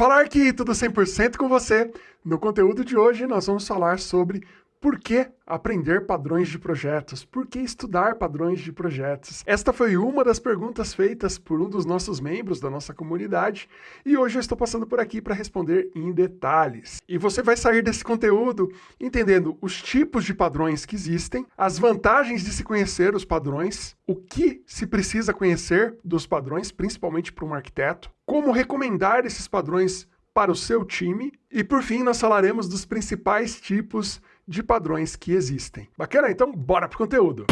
Falar que tudo 100% com você. No conteúdo de hoje nós vamos falar sobre por que aprender padrões de projetos? Por que estudar padrões de projetos? Esta foi uma das perguntas feitas por um dos nossos membros da nossa comunidade e hoje eu estou passando por aqui para responder em detalhes. E você vai sair desse conteúdo entendendo os tipos de padrões que existem, as vantagens de se conhecer os padrões, o que se precisa conhecer dos padrões, principalmente para um arquiteto, como recomendar esses padrões para o seu time e, por fim, nós falaremos dos principais tipos de padrões que existem. Bacana? Então, bora pro conteúdo!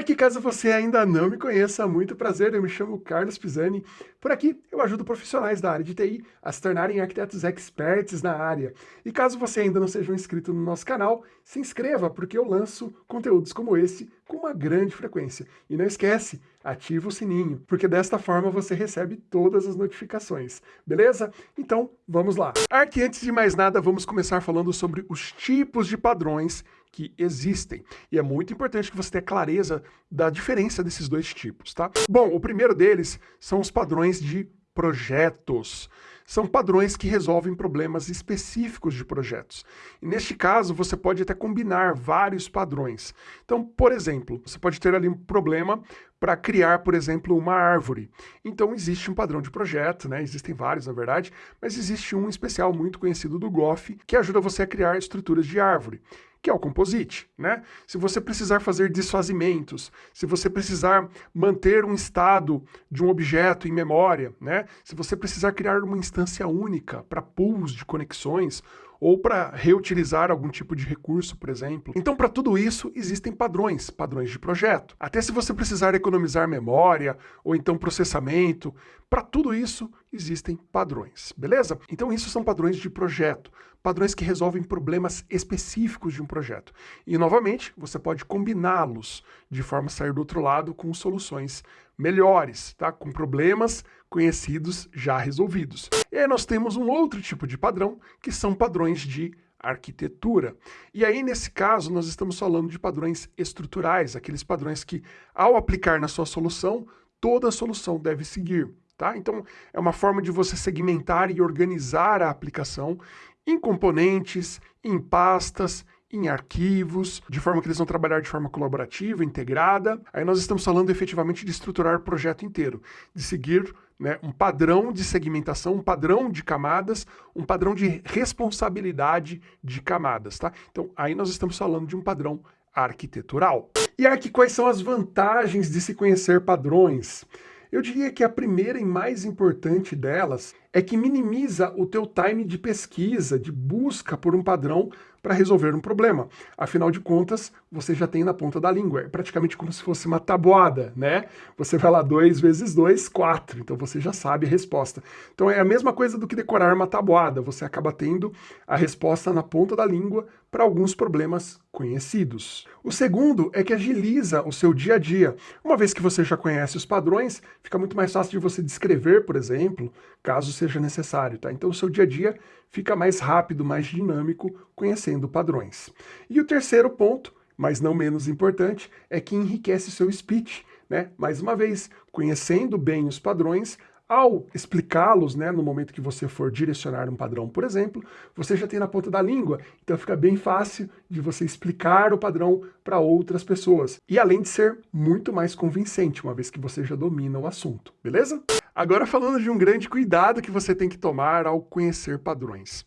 Arque, caso você ainda não me conheça, muito prazer, eu me chamo Carlos Pisani. Por aqui eu ajudo profissionais da área de TI a se tornarem arquitetos experts na área. E caso você ainda não seja um inscrito no nosso canal, se inscreva, porque eu lanço conteúdos como esse com uma grande frequência. E não esquece, ativa o sininho, porque desta forma você recebe todas as notificações, beleza? Então, vamos lá. Arque, antes de mais nada, vamos começar falando sobre os tipos de padrões que existem. E é muito importante que você tenha clareza da diferença desses dois tipos, tá? Bom, o primeiro deles são os padrões de projetos. São padrões que resolvem problemas específicos de projetos. E neste caso, você pode até combinar vários padrões. Então, por exemplo, você pode ter ali um problema para criar, por exemplo, uma árvore. Então existe um padrão de projeto, né? Existem vários, na verdade, mas existe um especial muito conhecido do Goff que ajuda você a criar estruturas de árvore que é o composite, né? Se você precisar fazer desfazimentos, se você precisar manter um estado de um objeto em memória, né? Se você precisar criar uma instância única para pools de conexões ou para reutilizar algum tipo de recurso, por exemplo. Então, para tudo isso, existem padrões, padrões de projeto. Até se você precisar economizar memória ou então processamento, para tudo isso existem padrões, beleza? Então, isso são padrões de projeto, padrões que resolvem problemas específicos de um projeto. E, novamente, você pode combiná-los de forma a sair do outro lado com soluções melhores, tá? com problemas conhecidos já resolvidos. E aí nós temos um outro tipo de padrão, que são padrões de arquitetura. E aí, nesse caso, nós estamos falando de padrões estruturais, aqueles padrões que, ao aplicar na sua solução, toda a solução deve seguir. Tá? Então, é uma forma de você segmentar e organizar a aplicação em componentes, em pastas, em arquivos, de forma que eles vão trabalhar de forma colaborativa, integrada. Aí nós estamos falando efetivamente de estruturar o projeto inteiro, de seguir né, um padrão de segmentação, um padrão de camadas, um padrão de responsabilidade de camadas, tá? Então, aí nós estamos falando de um padrão arquitetural. E aqui quais são as vantagens de se conhecer padrões? Eu diria que a primeira e mais importante delas é que minimiza o teu time de pesquisa, de busca por um padrão para resolver um problema. Afinal de contas, você já tem na ponta da língua. É praticamente como se fosse uma tabuada, né? Você vai lá 2 vezes 2, 4. Então você já sabe a resposta. Então é a mesma coisa do que decorar uma tabuada. Você acaba tendo a resposta na ponta da língua para alguns problemas conhecidos. O segundo é que agiliza o seu dia a dia. Uma vez que você já conhece os padrões, fica muito mais fácil de você descrever, por exemplo, caso seja necessário, tá? Então o seu dia a dia fica mais rápido, mais dinâmico, conhecendo padrões. E o terceiro ponto, mas não menos importante, é que enriquece seu speech, né? Mais uma vez, conhecendo bem os padrões, ao explicá-los, né, no momento que você for direcionar um padrão, por exemplo, você já tem na ponta da língua, então fica bem fácil de você explicar o padrão para outras pessoas. E além de ser muito mais convincente, uma vez que você já domina o assunto, beleza? Agora falando de um grande cuidado que você tem que tomar ao conhecer padrões.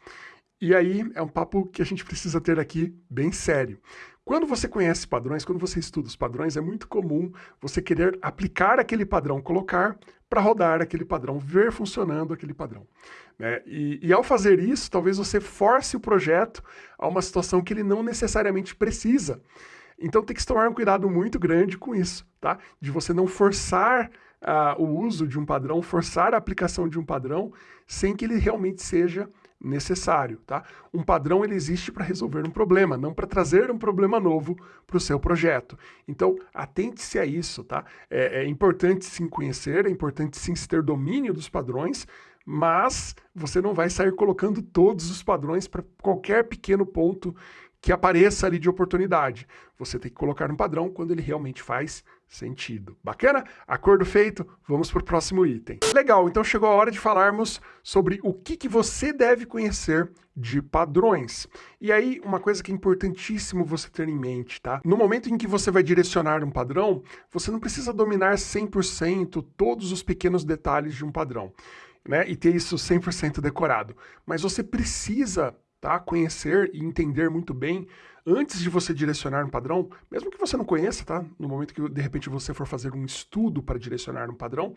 E aí é um papo que a gente precisa ter aqui bem sério. Quando você conhece padrões, quando você estuda os padrões, é muito comum você querer aplicar aquele padrão, colocar para rodar aquele padrão, ver funcionando aquele padrão. Né? E, e, ao fazer isso, talvez você force o projeto a uma situação que ele não necessariamente precisa. Então tem que tomar um cuidado muito grande com isso, tá? De você não forçar o uso de um padrão, forçar a aplicação de um padrão sem que ele realmente seja necessário, tá? Um padrão ele existe para resolver um problema, não para trazer um problema novo para o seu projeto. Então, atente-se a isso, tá? É, é importante sim conhecer, é importante sim ter domínio dos padrões, mas você não vai sair colocando todos os padrões para qualquer pequeno ponto que apareça ali de oportunidade. Você tem que colocar um padrão quando ele realmente faz sentido. Bacana? Acordo feito, vamos para o próximo item. Legal, então chegou a hora de falarmos sobre o que, que você deve conhecer de padrões. E aí, uma coisa que é importantíssimo você ter em mente, tá? No momento em que você vai direcionar um padrão, você não precisa dominar 100% todos os pequenos detalhes de um padrão. Né, e ter isso 100% decorado. Mas você precisa tá, conhecer e entender muito bem antes de você direcionar um padrão, mesmo que você não conheça, tá? No momento que de repente você for fazer um estudo para direcionar um padrão,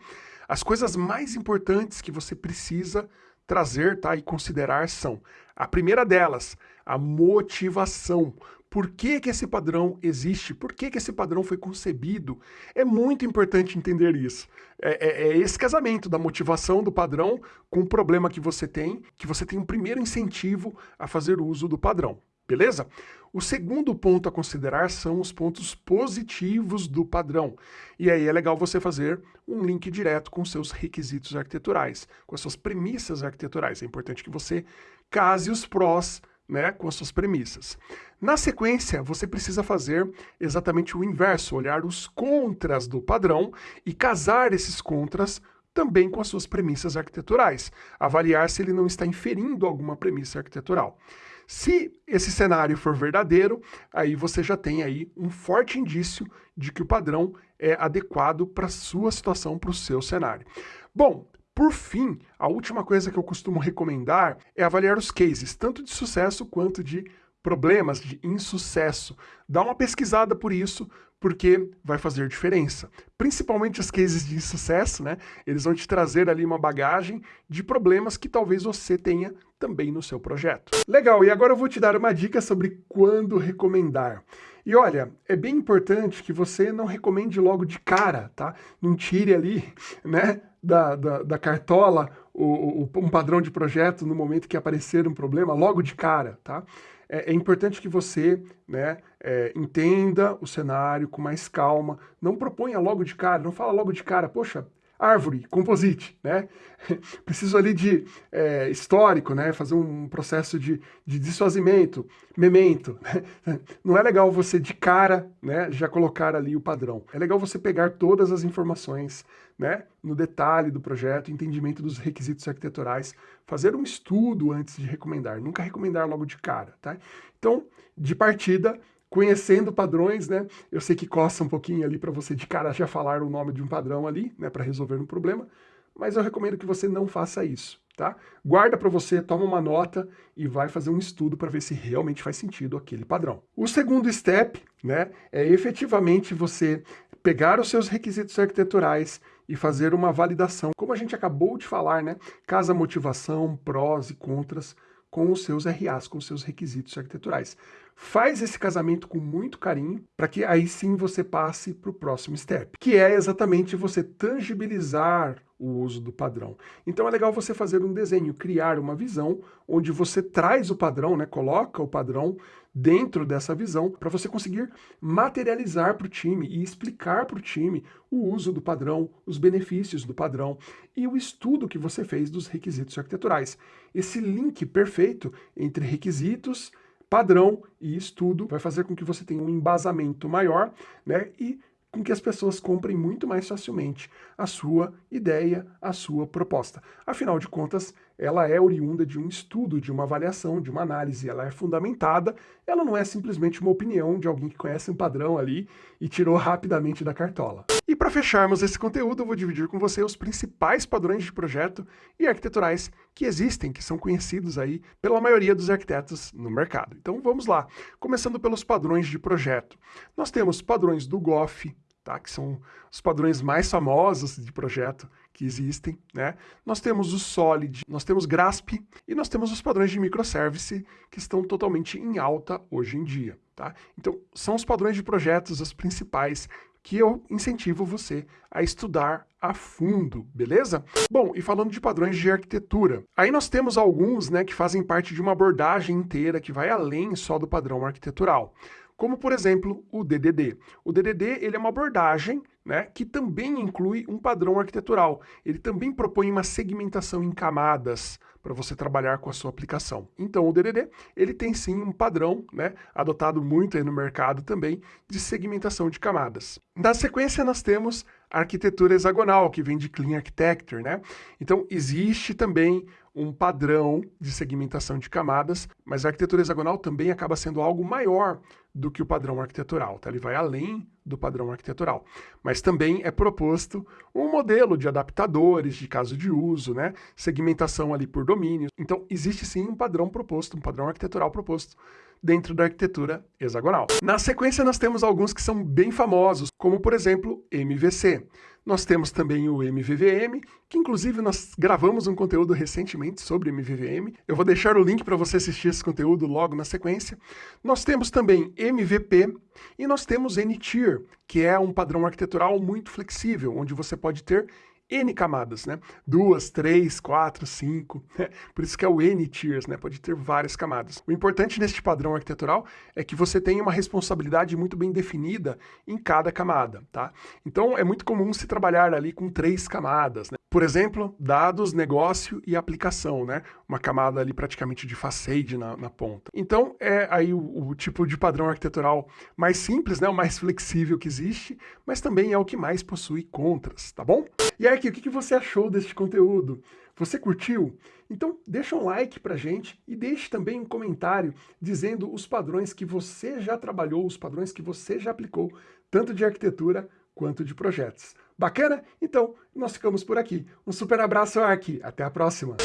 as coisas mais importantes que você precisa trazer, tá, e considerar são: a primeira delas, a motivação. Por que, que esse padrão existe? Por que, que esse padrão foi concebido? É muito importante entender isso. É, é, é, esse casamento da motivação do padrão com o problema que você tem, que você tem um primeiro incentivo a fazer uso do padrão. Beleza? O segundo ponto a considerar são os pontos positivos do padrão. E aí é legal você fazer um link direto com seus requisitos arquiteturais, com as suas premissas arquiteturais. É importante que você case os prós né, com as suas premissas. Na sequência, você precisa fazer exatamente o inverso, olhar os contras do padrão e casar esses contras também com as suas premissas arquiteturais, avaliar se ele não está inferindo alguma premissa arquitetural. Se esse cenário for verdadeiro, aí você já tem aí um forte indício de que o padrão é adequado para a sua situação, para o seu cenário. Bom, por fim, a última coisa que eu costumo recomendar é avaliar os cases, tanto de sucesso quanto de problemas, de insucesso. Dá uma pesquisada por isso, porque vai fazer diferença. Principalmente os cases de insucesso, né? Eles vão te trazer ali uma bagagem de problemas que talvez você tenha também no seu projeto. Legal, e agora eu vou te dar uma dica sobre quando recomendar. E olha, é bem importante que você não recomende logo de cara, tá? Não tire ali, né, da, da, da cartola o, o, um padrão de projeto no momento que aparecer um problema, logo de cara, tá? é, é importante que você né, é, entenda o cenário com mais calma, não proponha logo de cara, não fala logo de cara, poxa, árvore, composite, né? Preciso ali de é, histórico, né? Fazer um processo de, de dissuasimento, memento. Né? Não é legal você de cara, né? Já colocar ali o padrão. É legal você pegar todas as informações, né? No detalhe do projeto, entendimento dos requisitos arquiteturais, fazer um estudo antes de recomendar. Nunca recomendar logo de cara, tá? Então, de partida, conhecendo padrões, né? Eu sei que costa um pouquinho ali para você de cara já falar o nome de um padrão ali, né, para resolver um problema, mas eu recomendo que você não faça isso, tá? Guarda para você, toma uma nota e vai fazer um estudo para ver se realmente faz sentido aquele padrão. O segundo step, né, é efetivamente você pegar os seus requisitos arquiteturais e fazer uma validação. Como a gente acabou de falar, né? Casa motivação, prós e contras com os seus RAs, com os seus requisitos arquiteturais. Faz esse casamento com muito carinho, para que aí sim você passe para o próximo step, que é exatamente você tangibilizar o uso do padrão. Então é legal você fazer um desenho, criar uma visão onde você traz o padrão, né, coloca o padrão dentro dessa visão para você conseguir materializar para o time e explicar para o time o uso do padrão, os benefícios do padrão e o estudo que você fez dos requisitos arquiteturais. Esse link perfeito entre requisitos, padrão e estudo vai fazer com que você tenha um embasamento maior né, e com que as pessoas comprem muito mais facilmente a sua ideia, a sua proposta. Afinal de contas, ela é oriunda de um estudo, de uma avaliação, de uma análise, ela é fundamentada, ela não é simplesmente uma opinião de alguém que conhece um padrão ali e tirou rapidamente da cartola. E para fecharmos esse conteúdo, eu vou dividir com você os principais padrões de projeto e arquiteturais que existem, que são conhecidos aí pela maioria dos arquitetos no mercado. Então vamos lá, começando pelos padrões de projeto. Nós temos padrões do GOF, tá? que são os padrões mais famosos de projeto que existem. Né? Nós temos o Solid, nós temos GRASP e nós temos os padrões de microservice que estão totalmente em alta hoje em dia. Tá? Então, são os padrões de projetos os principais que eu incentivo você a estudar a fundo, beleza? Bom, e falando de padrões de arquitetura, aí nós temos alguns né, que fazem parte de uma abordagem inteira que vai além só do padrão arquitetural como por exemplo o DDD. O DDD ele é uma abordagem né, que também inclui um padrão arquitetural. Ele também propõe uma segmentação em camadas para você trabalhar com a sua aplicação. Então o DDD ele tem sim um padrão, né, adotado muito aí no mercado também, de segmentação de camadas. Na sequência nós temos a arquitetura hexagonal, que vem de Clean Architecture, né? Então existe também um padrão de segmentação de camadas, mas a arquitetura hexagonal também acaba sendo algo maior do que o padrão arquitetural, tá? Ele vai além do padrão arquitetural. Mas também é proposto um modelo de adaptadores de caso de uso, né? Segmentação ali por domínios. Então, existe sim um padrão proposto, um padrão arquitetural proposto dentro da arquitetura hexagonal. Na sequência, nós temos alguns que são bem famosos, como, por exemplo, MVC. Nós temos também o MVVM, que inclusive nós gravamos um conteúdo recentemente sobre MVVM. Eu vou deixar o link para você assistir esse conteúdo logo na sequência. Nós temos também MVP e nós temos N-Tier, que é um padrão arquitetural muito flexível, onde você pode ter N camadas, né? Duas, três, quatro, cinco. Né? Por isso que é o N tiers, né? Pode ter várias camadas. O importante neste padrão arquitetural é que você tenha uma responsabilidade muito bem definida em cada camada, tá? Então é muito comum se trabalhar ali com três camadas, né? Por exemplo, dados, negócio e aplicação, né? Uma camada ali praticamente de facade na, na ponta. Então é aí o, o tipo de padrão arquitetural mais simples, né? O mais flexível que existe, mas também é o que mais possui contras, tá bom? E aí, o que você achou deste conteúdo? Você curtiu? Então deixa um like pra gente e deixe também um comentário dizendo os padrões que você já trabalhou, os padrões que você já aplicou, tanto de arquitetura quanto de projetos. Bacana? Então, nós ficamos por aqui. Um super abraço, Ark. Até a próxima.